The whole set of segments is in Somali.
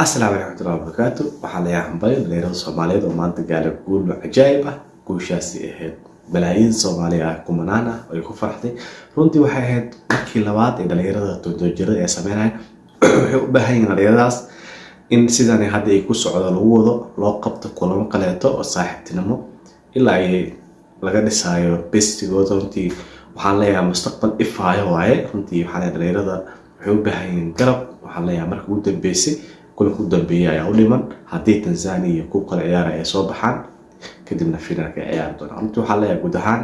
asalaamu raxmatullahi wabarakaatu waxaa layaa hambalyo dhalinyarada soomaaliyeed oo maanta gaara guul cajaayib ah. Guushaasi ahayd malaayiin soomaali ah kumanaan ah ay ku faraxday. Runtii waxay ahayd markii labaad ee dhalinyarada todoojirada ee sameynaya waxay u baahan yihiin dhalinyaradaas in sidan hadda ay ku socdo lagu wado loo qabto kulamo kaleeto oo saaxiibtinimo ilaa ay laga dhisaayo bestigooda runtii waxaan leeyahay mustaqbal ifaayo waaye. Runtii waxaa dhalinyarada waxay u baahan yihiin garab waxaan leeyahay marka ugu dambeysay kulanka u dambeeyay ayaa u dhiman. Haddii tanzania iyo kuwa kale ciyaara ay soo baxaan kadibna finalka ciyaari doonaan. Runtii waxaa leeyahay guud ahaan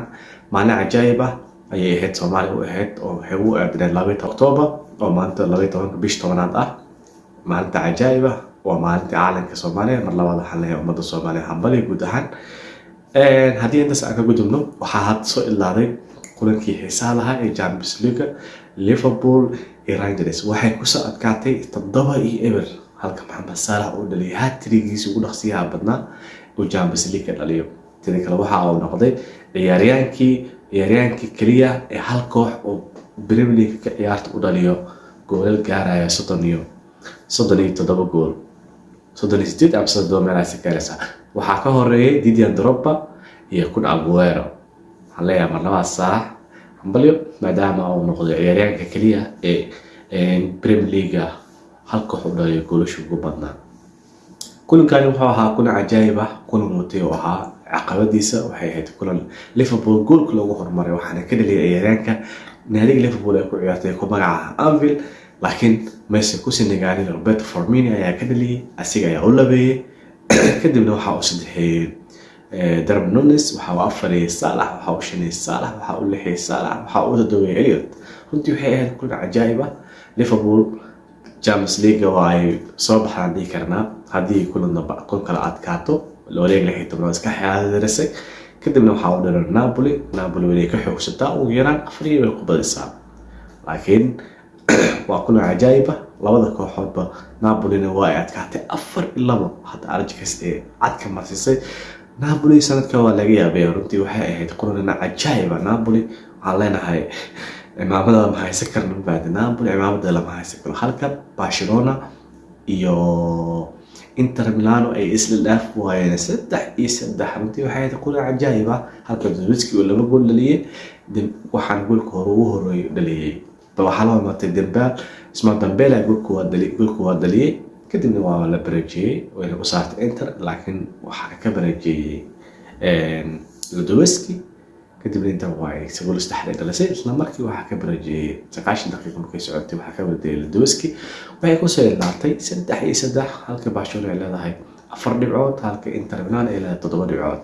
maalin cajaayib ah ayay ahayd soomaaliya u ahayd oo waxay u aadineen labaiy octoobar oo maanta labaiy tobanka bish tobanaad ah. Maalinta cajaayib ah waa maalinta caalamka soomaaliya mar labaad waxaan leeyahay ummadda soomaaliya hambaliya guud ahaan. Haddii intaas aan ka gudubno waxaa hadda soo ilaaday kulankii xiisaha lahaa ee champions league liverpool iyo rangers waxay ku soo adkaatay toddoba iyo eber halka maxamed saalax uu dhaliyay hatrigiisii ugu dhaqsiyaha badnaa champions league ka dhaliyo. Tidi kale waxa uu noqday ciyaaryaankii ciyaaryaankii keliya ee hal koox oo premier league ka ciyaarta u dhaliyo. Goolal gaaraya soddon iyo soddon iyo toddoba gool. Soddon iyo sideed ama soddon meelaasi gaaraysa waxaa ka horeeyay didian drogba iyo kun aguero. Waxaan leeyahay marlabaad saalax hambalyo maadaama uu noqday ciyaaryaanka keliya ee premier hal koox u dhaliyo goolasha ugu badnaa. Kulankani wuxuu ahaa kulan cajaayib ah kulan watay oo ahaa caqabadiisa waxay ahayd kulan liverpool goolka loogu horumaray waxaana ka dhaliyay ciyaaryaanka naadiga liverpool ay ku ciyaartay ku magaca anvil laakiin mayse ku sinigaalin roberto formini ayaa ka dhaliyay asiga ayaa u labeeyey kadibna waxa uu saddexeeyey darb nunes waxa uu afariyey saalax waxa uu shaniyey saalax waxa uu lixiyey saalax waxa uu todobeyey eliot runtii waxay ahayd kulan cajaayib ah. Liverpool champions league waa ay soo baxdaan dhihi karnaa. Haddii kulan kun kala adkaato wareeg lix iyo tobnaad iska xaadirisay kadibna waxaa u dhiran napoli. Napoli way ka xoogsataa ugu yaraan afar iyo way ku badisaa laakiin waa kulan cajaayib ah. Labada kooxoodba napolina waa ay adkaatay afar iyo labo. Hadda arjikas ee cadka marsisay. Napoli sanadka waa laga yaabay. Runtii waxay ahayd kulanina cajaayiba napoli. Waxaan leenahay cimaamada lama haysan karno mabaadi napoli cimaamada lama haysan karo halka barcelona iyo inter milano ay isla dhaaf waayeen saddex iyo saddex runtii waxay ahayd kulan cajaayib ah halka dowiski uu laba gool dhaliyey waxaan goolka hore ugu horeeyo dhaliyey waxaa la hormartay dembaal isma dambela goolka waa dhaliyey kadibna waa la bareejiyey wayna ku saartay inter laakiin waxaa ka bareejiyey lodoweski kadibna inter waa ay gool saddexda ay dhalisay isla markii waxaa ka bareejiyey sagaashan daqiiqa markay socotay waxaa ka bareejiyey lodoweski waxay ku soo ilaatay saddex iyo saddex halka barcelona ay leedahay afar dhibcood halka inter milan ay leedahay toddoba dhibcood.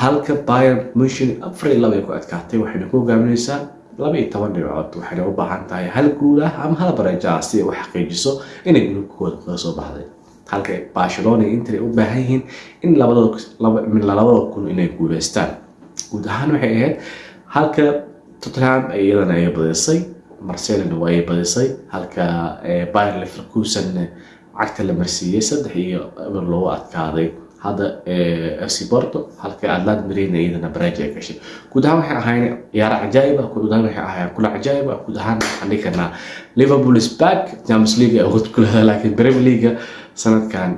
Halka bayern munchen afar iyo laba ay ku adkaatay waxayna ku hogaaminaysaa laba iyo toban dhibcood. Waxayna u baahan tahay hal guul ah ama hal bareejo ah si ay u xaqiijiso inay gruubkooda kaga soo baxday. Halka barcelona iyo inter ay u baahan yihiin in labada kun inay guuleystaan guud ahaan waxay ahayd. Halka tottenham iyadana ay badisay marcelina waa ay badisay. Halka bayer leverkusen cagta la marsiiyey saddex iyo eber loogu adkaaday. Hadda fc porto halka atlant marina iyadana baraaji ay gashay guud ahaan waxay ahayn ciyaaro cajaayib ah. Guud ahaan waxay ahayn kula cajaayib ah. Guud ahaan karnaa liverpool is back. Champions league ay leedahay laakiin premier league sanadkan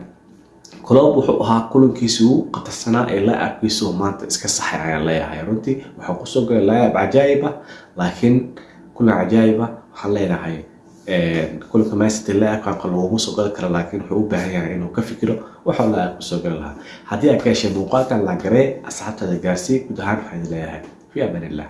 club wuxuu ahaa kulankiisii ugu qatarsanaa ee laacabkiisa oo maanta iska saxay ayaan leeyahay. Runtii waxaa ku soo galay laacab cajaayib ah laakiin kulan cajaayib ah waxaan leenahay kulanka mancity laacabkan laguma soo gali karo laakiin wuxuu u baahan yahay inuu ka fikiro waxaa laacab ku soo gali lahaa. Haddii aad ka heshay muuqaalkan la garee asxaabtaada gaarsii guud waxaan leeyahay. Fi illah